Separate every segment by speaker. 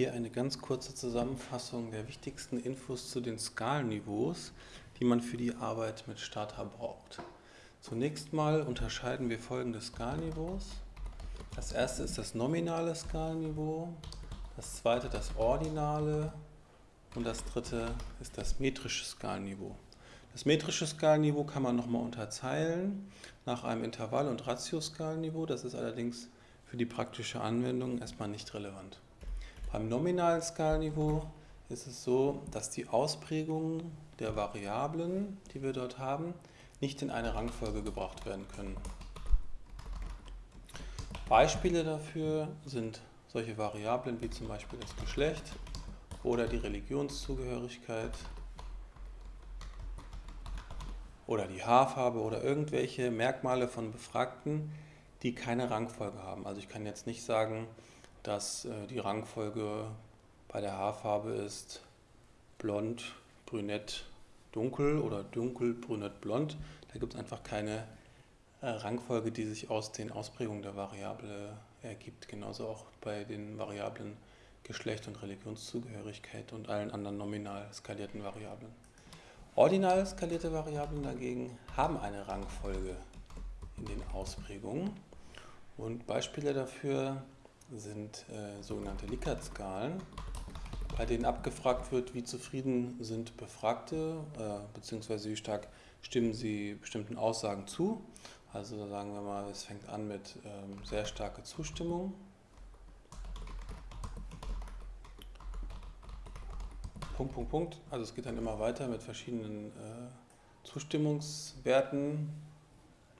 Speaker 1: Hier eine ganz kurze Zusammenfassung der wichtigsten Infos zu den Skalenniveaus, die man für die Arbeit mit Starter braucht. Zunächst mal unterscheiden wir folgende Skalenniveaus. Das erste ist das nominale Skalenniveau, das zweite das ordinale und das dritte ist das metrische Skalenniveau. Das metrische Skalenniveau kann man nochmal unterteilen nach einem Intervall- und Ratioskalenniveau. Das ist allerdings für die praktische Anwendung erstmal nicht relevant. Beim nominalen Skalenniveau ist es so, dass die Ausprägungen der Variablen, die wir dort haben, nicht in eine Rangfolge gebracht werden können. Beispiele dafür sind solche Variablen wie zum Beispiel das Geschlecht oder die Religionszugehörigkeit oder die Haarfarbe oder irgendwelche Merkmale von Befragten, die keine Rangfolge haben. Also ich kann jetzt nicht sagen, dass äh, die Rangfolge bei der Haarfarbe ist blond, brünett, dunkel oder dunkel, brünett, blond. Da gibt es einfach keine äh, Rangfolge, die sich aus den Ausprägungen der Variable ergibt. Genauso auch bei den Variablen Geschlecht und Religionszugehörigkeit und allen anderen nominal skalierten Variablen. Ordinal skalierte Variablen dagegen haben eine Rangfolge in den Ausprägungen und Beispiele dafür sind äh, sogenannte Likert-Skalen, bei denen abgefragt wird, wie zufrieden sind Befragte, äh, beziehungsweise wie stark stimmen sie bestimmten Aussagen zu. Also sagen wir mal, es fängt an mit ähm, sehr starke Zustimmung. Punkt, Punkt, Punkt. Also es geht dann immer weiter mit verschiedenen äh, Zustimmungswerten.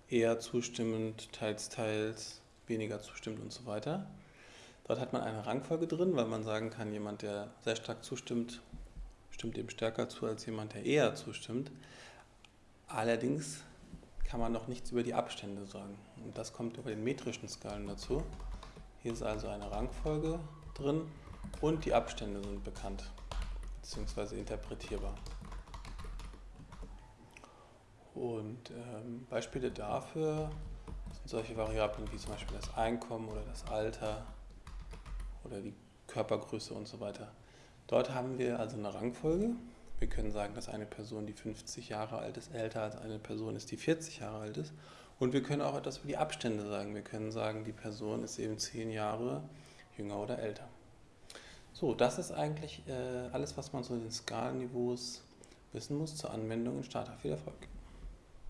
Speaker 1: Eher zustimmend, teils, teils, weniger zustimmend und so weiter. Dort hat man eine Rangfolge drin, weil man sagen kann, jemand, der sehr stark zustimmt, stimmt dem stärker zu als jemand, der eher zustimmt. Allerdings kann man noch nichts über die Abstände sagen. Und das kommt über den metrischen Skalen dazu. Hier ist also eine Rangfolge drin und die Abstände sind bekannt bzw. interpretierbar. Und ähm, Beispiele dafür sind solche Variablen wie zum Beispiel das Einkommen oder das Alter oder die Körpergröße und so weiter. Dort haben wir also eine Rangfolge. Wir können sagen, dass eine Person, die 50 Jahre alt ist, älter als eine Person ist, die 40 Jahre alt ist. Und wir können auch etwas über die Abstände sagen. Wir können sagen, die Person ist eben 10 Jahre jünger oder älter. So, das ist eigentlich äh, alles, was man zu den Skalenniveaus wissen muss zur Anwendung in Starter. Viel Erfolg!